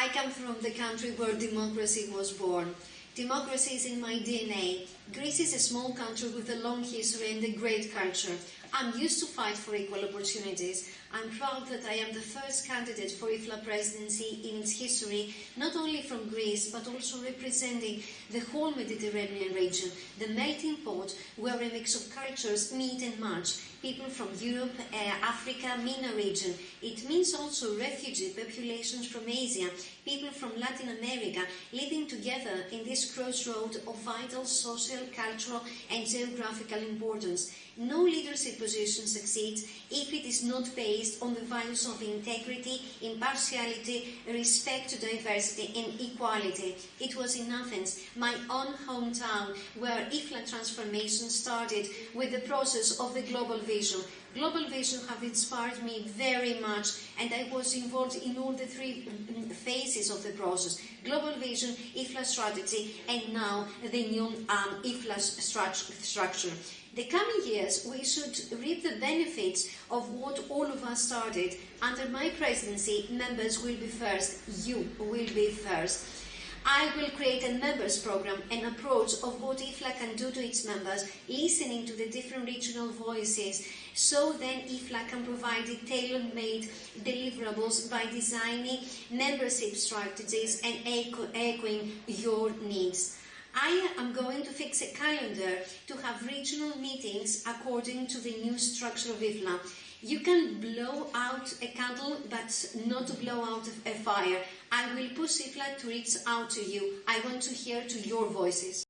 I come from the country where democracy was born. Democracy is in my DNA. Greece is a small country with a long history and a great culture. I'm used to fight for equal opportunities. I'm proud that I am the first candidate for IFLA presidency in its history, not only from Greece, but also representing the whole Mediterranean region, the melting pot where a mix of cultures meet and match, people from Europe, uh, Africa, MENA region. It means also refugee populations from Asia, people from Latin America, living together in this crossroad of vital social, cultural and geographical importance. No leadership position succeeds if it is not based on the values of integrity, impartiality, respect to diversity and equality. It was in Athens, my own hometown, where IFLA transformation started with the process of the global vision. Global Vision have inspired me very much and I was involved in all the three phases of the process. Global Vision, IFLA strategy and now the new um, IFLA structure. The coming years, we should reap the benefits of what all of us started. Under my presidency, members will be first. You will be first. I will create a members program, an approach of what IFLA can do to its members, listening to the different regional voices, so then IFLA can provide tailor-made deliverables by designing membership strategies and echoing your needs. I am going to fix a calendar to have regional meetings according to the new structure of IFLA. You can blow out a candle, but not to blow out a fire. I will push IFLA to reach out to you. I want to hear to your voices.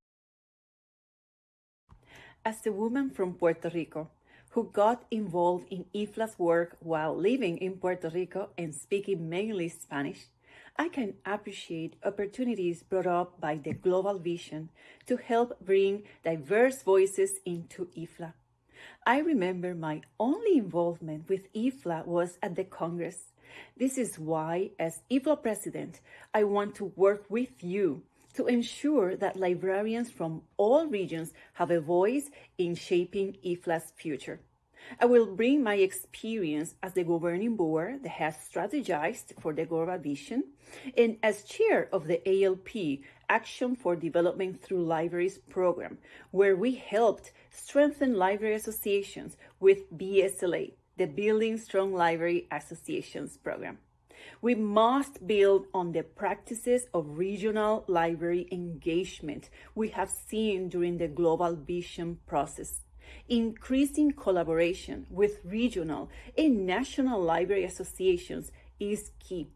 As the woman from Puerto Rico, who got involved in IFLA's work while living in Puerto Rico and speaking mainly Spanish, I can appreciate opportunities brought up by the global vision to help bring diverse voices into IFLA. I remember my only involvement with IFLA was at the Congress. This is why, as IFLA president, I want to work with you to ensure that librarians from all regions have a voice in shaping IFLA's future. I will bring my experience as the governing board that has strategized for the global vision and as chair of the ALP Action for Development Through Libraries program, where we helped strengthen library associations with BSLA, the Building Strong Library Associations program. We must build on the practices of regional library engagement we have seen during the global vision process increasing collaboration with regional and national library associations is key.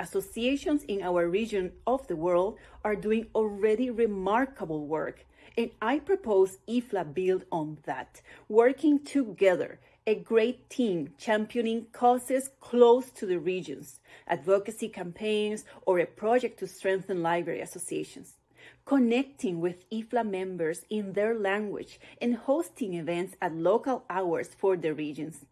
Associations in our region of the world are doing already remarkable work, and I propose IFLA build on that, working together, a great team championing causes close to the regions, advocacy campaigns, or a project to strengthen library associations connecting with IFLA members in their language, and hosting events at local hours for the regions.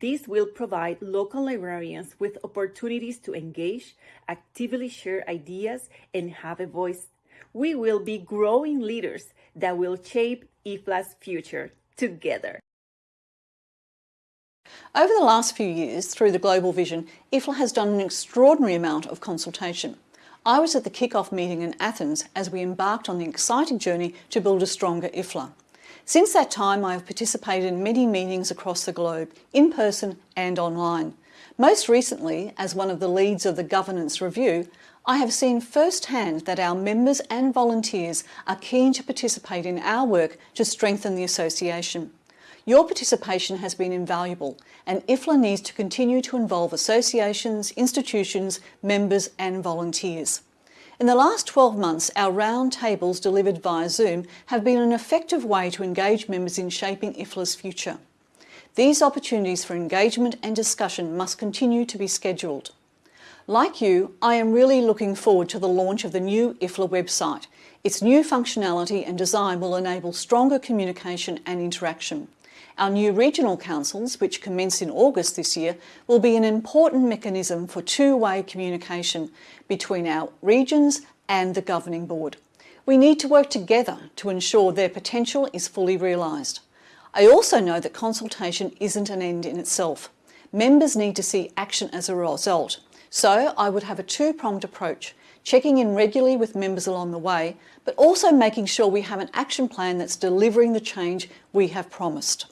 This will provide local librarians with opportunities to engage, actively share ideas, and have a voice. We will be growing leaders that will shape IFLA's future together. Over the last few years, through the Global Vision, IFLA has done an extraordinary amount of consultation. I was at the kick-off meeting in Athens as we embarked on the exciting journey to build a stronger IFLA. Since that time, I have participated in many meetings across the globe, in person and online. Most recently, as one of the leads of the governance review, I have seen firsthand that our members and volunteers are keen to participate in our work to strengthen the association. Your participation has been invaluable and IFLA needs to continue to involve associations, institutions, members and volunteers. In the last 12 months, our round tables delivered via Zoom have been an effective way to engage members in shaping IFLA's future. These opportunities for engagement and discussion must continue to be scheduled. Like you, I am really looking forward to the launch of the new IFLA website. Its new functionality and design will enable stronger communication and interaction. Our new regional councils, which commence in August this year, will be an important mechanism for two-way communication between our regions and the governing board. We need to work together to ensure their potential is fully realised. I also know that consultation isn't an end in itself. members need to see action as a result. So I would have a two-pronged approach, checking in regularly with members along the way, but also making sure we have an action plan that's delivering the change we have promised.